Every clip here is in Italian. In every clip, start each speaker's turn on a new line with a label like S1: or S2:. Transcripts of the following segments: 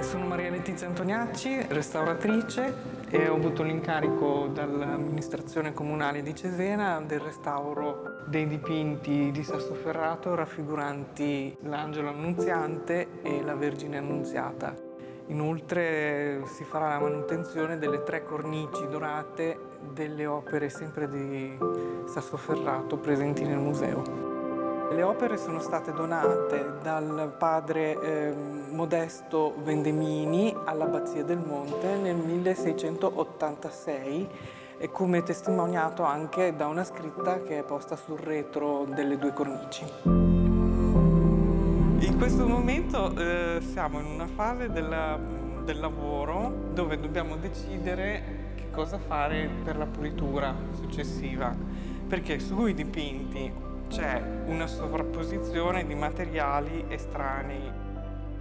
S1: sono Maria Letizia Antoniacci, restauratrice e ho avuto l'incarico dall'amministrazione comunale di Cesena del restauro dei dipinti di Sassoferrato raffiguranti l'Angelo Annunziante e la Vergine Annunziata. Inoltre si farà la manutenzione delle tre cornici dorate delle opere sempre di Sassoferrato presenti nel museo. Le opere sono state donate dal padre eh, Modesto Vendemini all'Abbazia del Monte nel 1686 e come testimoniato anche da una scritta che è posta sul retro delle due cornici. In questo momento eh, siamo in una fase della, del lavoro dove dobbiamo decidere che cosa fare per la pulitura successiva perché sui dipinti c'è una sovrapposizione di materiali estranei.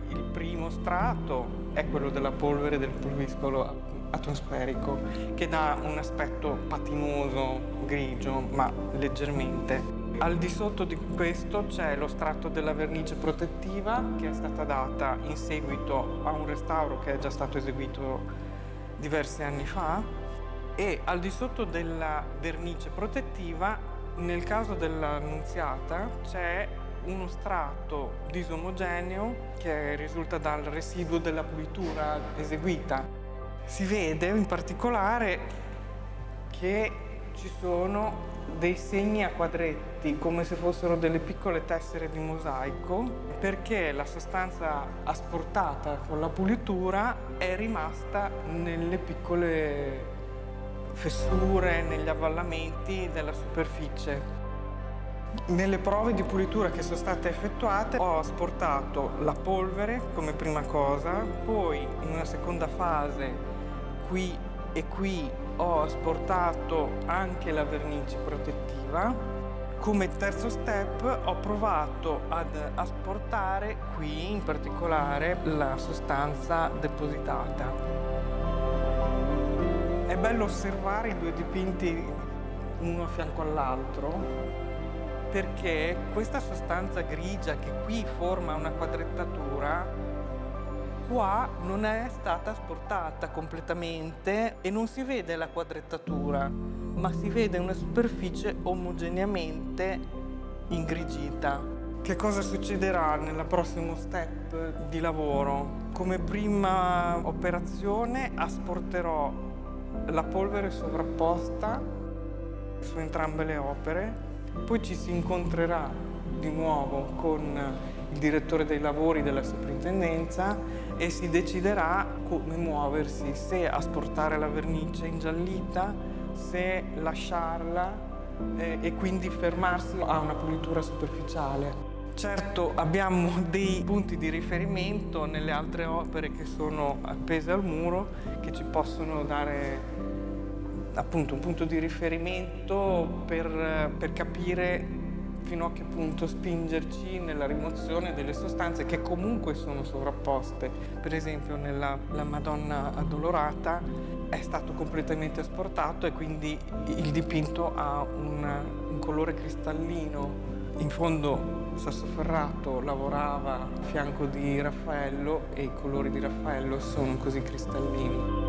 S1: Il primo strato è quello della polvere del pulviscolo atmosferico che dà un aspetto patinoso, grigio, ma leggermente. Al di sotto di questo c'è lo strato della vernice protettiva che è stata data in seguito a un restauro che è già stato eseguito diversi anni fa e al di sotto della vernice protettiva nel caso dell'annunziata c'è uno strato disomogeneo che risulta dal residuo della pulitura eseguita. Si vede in particolare che ci sono dei segni a quadretti come se fossero delle piccole tessere di mosaico perché la sostanza asportata con la pulitura è rimasta nelle piccole fessure negli avvallamenti della superficie. Nelle prove di pulitura che sono state effettuate ho asportato la polvere come prima cosa, poi in una seconda fase qui e qui ho asportato anche la vernice protettiva. Come terzo step ho provato ad asportare qui in particolare la sostanza depositata. È bello osservare i due dipinti uno a fianco all'altro perché questa sostanza grigia che qui forma una quadrettatura qua non è stata asportata completamente e non si vede la quadrettatura ma si vede una superficie omogeneamente ingrigita. Che cosa succederà nel prossimo step di lavoro? Come prima operazione asporterò la polvere sovrapposta su entrambe le opere, poi ci si incontrerà di nuovo con il direttore dei lavori della soprintendenza e si deciderà come muoversi, se asportare la vernice ingiallita, se lasciarla eh, e quindi fermarsi a una pulitura superficiale. Certo abbiamo dei punti di riferimento nelle altre opere che sono appese al muro che ci possono dare appunto un punto di riferimento per, per capire fino a che punto spingerci nella rimozione delle sostanze che comunque sono sovrapposte. Per esempio nella Madonna Addolorata è stato completamente asportato e quindi il dipinto ha un, un colore cristallino in fondo Sassoferrato lavorava a fianco di Raffaello e i colori di Raffaello sono così cristallini.